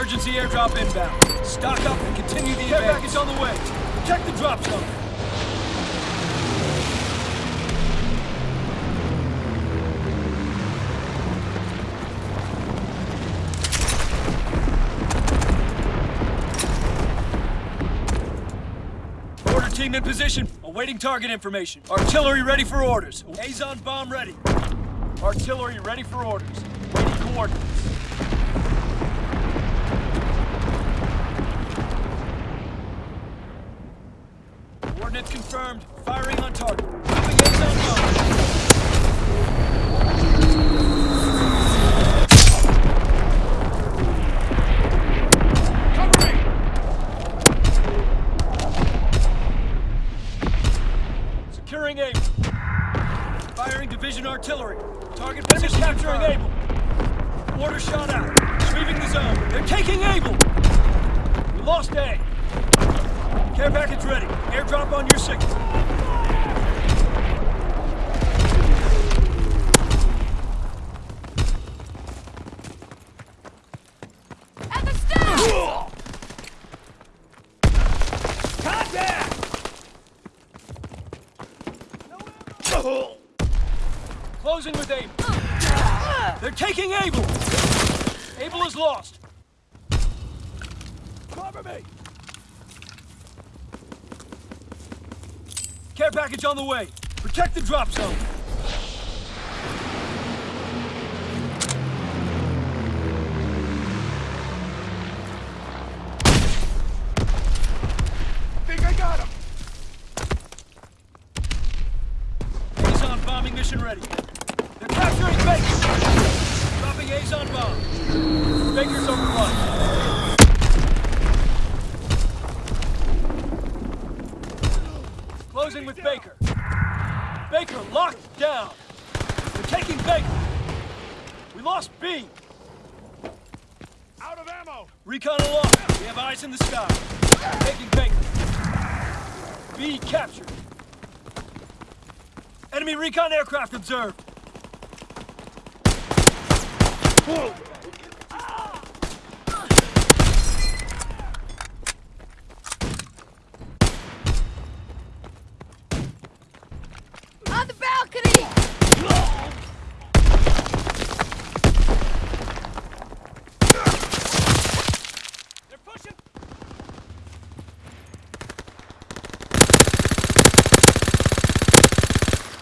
Emergency airdrop inbound. Stock up and continue the Care package on the way. Protect the drop zone. Mortar team in position. Awaiting target information. Artillery ready for orders. Azon bomb ready. Artillery ready for orders. Waiting coordinates. Coordinates confirmed. Firing on target. Dropping. Cover! Securing Able. Firing division artillery. Target position capturing Able. Mortar shot out. Sweeping the zone. They're taking Able. We lost A. Care package ready. Airdrop on your signal. At the stairs! Contact! Closing with Able. They're taking Able. Able is lost. Cover me. Care package on the way. Protect the drop zone. Think I got him! Azon bombing mission ready. Baker. Baker locked down. We're taking Baker. We lost B. Out of ammo! Recon aloft. We have eyes in the sky. Taking Baker. B captured. Enemy recon aircraft observed. On the balcony! They're pushing.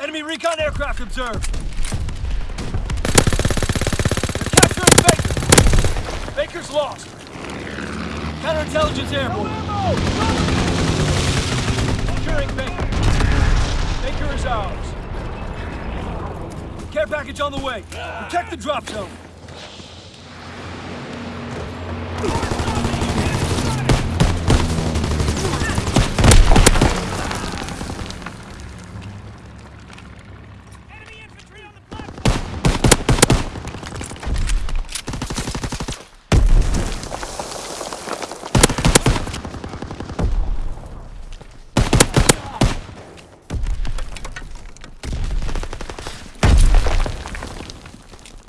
Enemy recon aircraft observed. They're capturing Baker. Baker's lost. Counterintelligence airborne. Securing Baker. Baker is ours. Care package on the way. Protect the drop zone.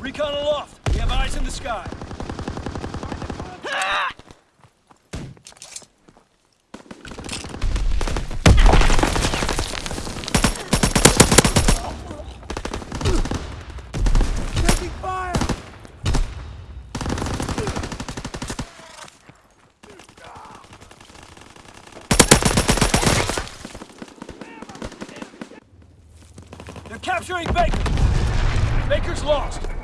Recon aloft. We have eyes in the sky. They're capturing Baker. Baker's lost.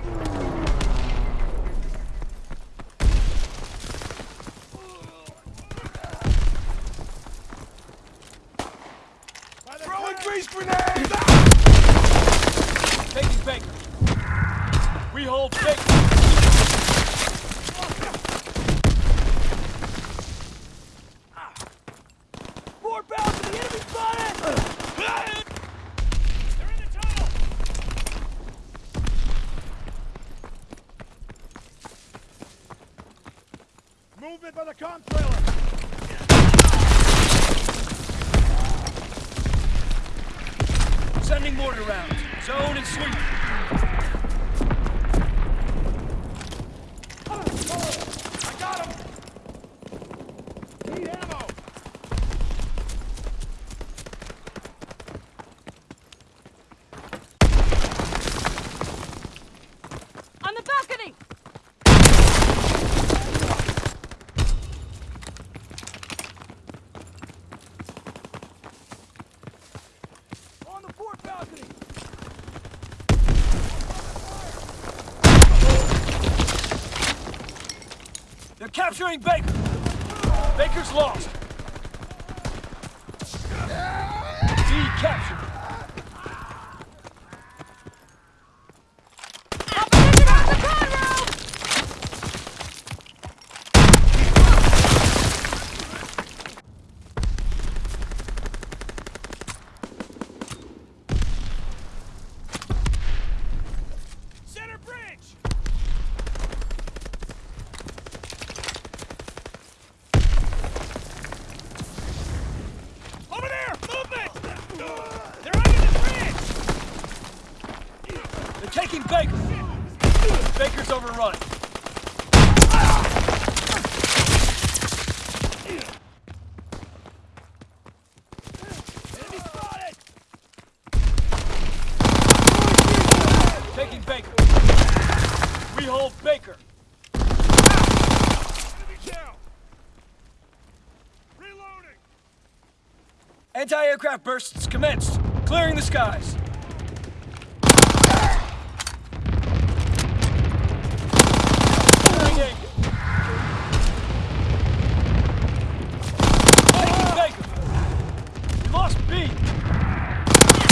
Grease grenades! Ah! Taking Baker. We hold Baker. Ah! More bound to the enemy spotted! They're in the tunnel! Movement by the com trailer! Sending mortar rounds. Zone and sweep. I got him! Capturing Baker. Baker's lost. B captured. Opposition on the conroe! Center bridge! Over there! Movement! They're under the bridge! They're taking Baker. Baker's overrun. Enemy! Anti-aircraft bursts commenced. Clearing the skies. Clearing Aim. Taking Baker. We lost B.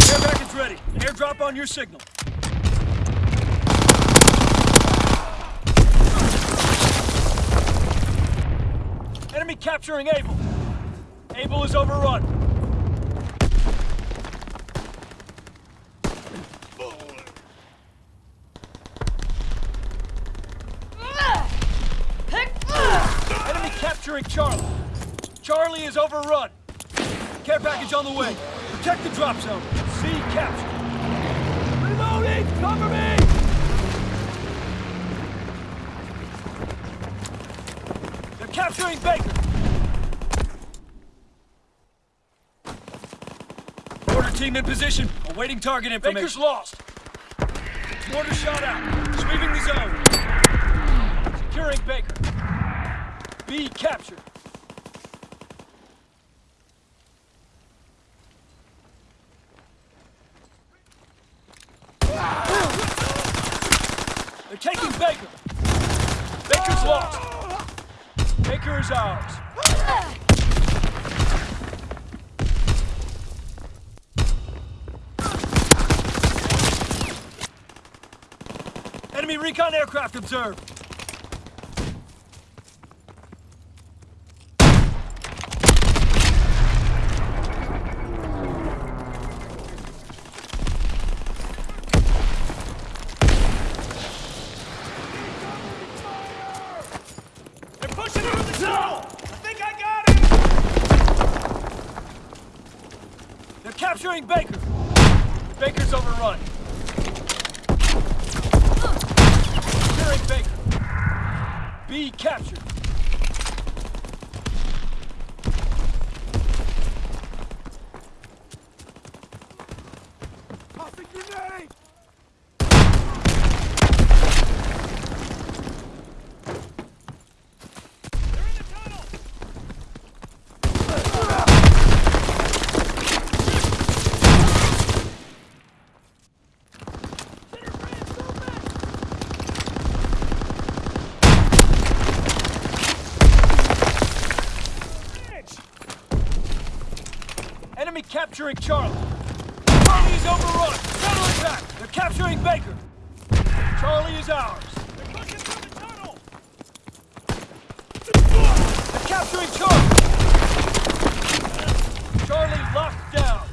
Air package ready. Airdrop on your signal. Enemy capturing Able. Able is overrun. Enemy capturing Charlie. Charlie is overrun. Care package on the way. Protect the drop zone. C captured. Cover me! They're capturing Baker. Mortar team in position. Awaiting target information. Baker's lost. Mortar shot out. Sweeping the zone. Securing Baker. B captured. They're taking Baker. Baker's lost. Baker is ours. Enemy recon aircraft observed. Tunnel! I think I got him! They're capturing Baker. Baker's overrun. Securing Baker. B captured. Tossing grenade! They're in the tunnel! Center bridge, movement! Bridge! Enemy capturing Charlie. Charlie is overrun. Counterattack. They're capturing Baker. Charlie is ours. They're pushing through the tunnel! They're capturing Charlie. Charlie locked down.